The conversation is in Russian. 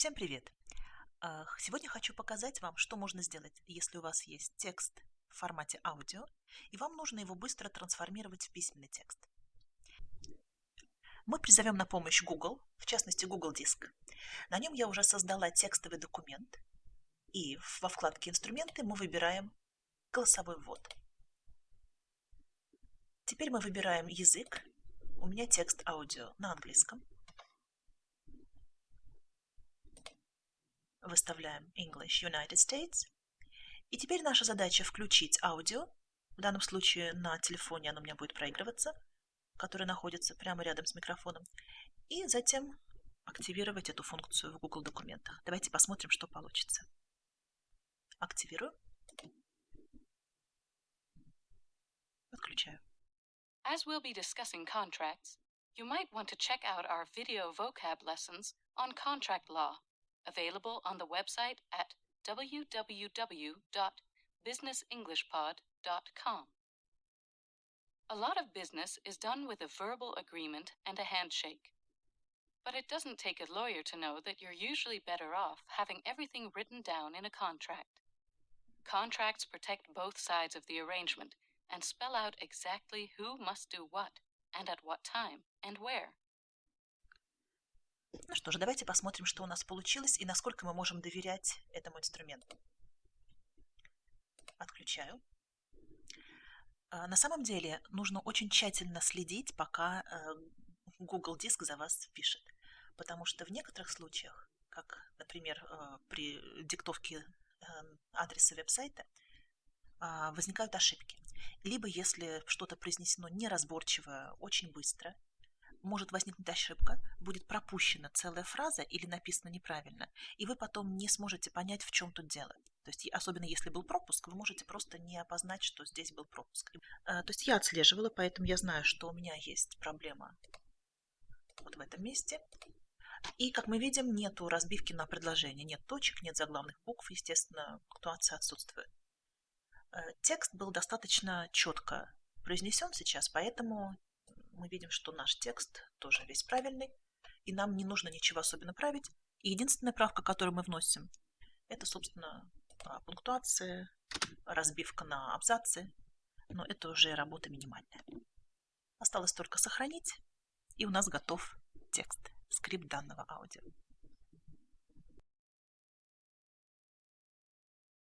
Всем привет! А, Сегодня хочу показать вам, что можно сделать, если у вас есть текст в формате аудио, и вам нужно его быстро трансформировать в письменный текст. Мы призовем на помощь Google, в частности Google Диск. На нем я уже создала текстовый документ, и во вкладке «Инструменты» мы выбираем голосовой ввод. Теперь мы выбираем язык. У меня текст аудио на английском. Выставляем English United States. И теперь наша задача включить аудио. В данном случае на телефоне оно у меня будет проигрываться, который находится прямо рядом с микрофоном. И затем активировать эту функцию в Google документах. Давайте посмотрим, что получится. Активирую. Отключаю. As we'll be discussing contracts, you might want to check out our video vocab lessons on contract law, available on the website at www.businessenglishpod.com. A lot of business is done with a verbal agreement and a handshake. But it doesn't take a lawyer to know that you're usually better off having everything written down in a contract. Contracts protect both sides of the arrangement and spell out exactly who must do what and at what time and where. Ну что же, давайте посмотрим, что у нас получилось и насколько мы можем доверять этому инструменту. Отключаю. А, на самом деле нужно очень тщательно следить, пока э, Google Диск за вас пишет. Потому что в некоторых случаях, как, например, э, при диктовке э, адреса веб-сайта, а, возникают ошибки. Либо если что-то произнесено неразборчиво, очень быстро, может возникнуть ошибка, будет пропущена целая фраза или написана неправильно, и вы потом не сможете понять, в чем тут дело. То есть, особенно если был пропуск, вы можете просто не опознать, что здесь был пропуск. А, то есть я отслеживала, поэтому я знаю, что у меня есть проблема вот в этом месте. И, как мы видим, нету разбивки на предложение, нет точек, нет заглавных букв, естественно, пунктуация отсутствует. Э, текст был достаточно четко произнесен сейчас, поэтому мы видим, что наш текст тоже весь правильный, и нам не нужно ничего особенно править. И единственная правка, которую мы вносим, это, собственно, а, пунктуация, разбивка на абзацы, но это уже работа минимальная. Осталось только сохранить, и у нас готов текст, скрипт данного аудио.